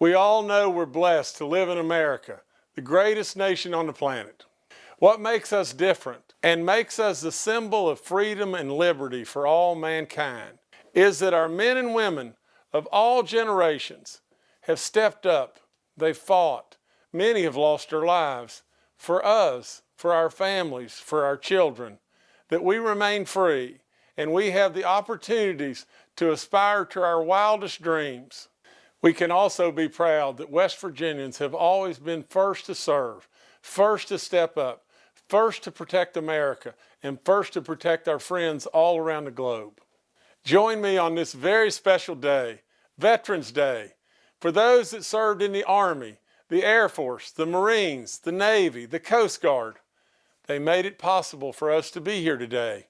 We all know we're blessed to live in America, the greatest nation on the planet. What makes us different and makes us the symbol of freedom and liberty for all mankind is that our men and women of all generations have stepped up, they've fought, many have lost their lives for us, for our families, for our children, that we remain free and we have the opportunities to aspire to our wildest dreams. We can also be proud that West Virginians have always been first to serve, first to step up, first to protect America, and first to protect our friends all around the globe. Join me on this very special day, Veterans Day, for those that served in the Army, the Air Force, the Marines, the Navy, the Coast Guard. They made it possible for us to be here today.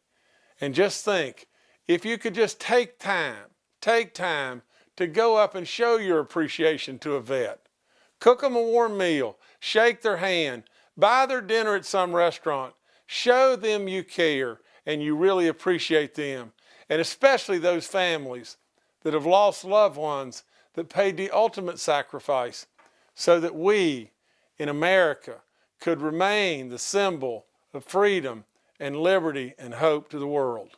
And just think, if you could just take time, take time to go up and show your appreciation to a vet. Cook them a warm meal, shake their hand, buy their dinner at some restaurant, show them you care and you really appreciate them. And especially those families that have lost loved ones that paid the ultimate sacrifice so that we in America could remain the symbol of freedom and liberty and hope to the world.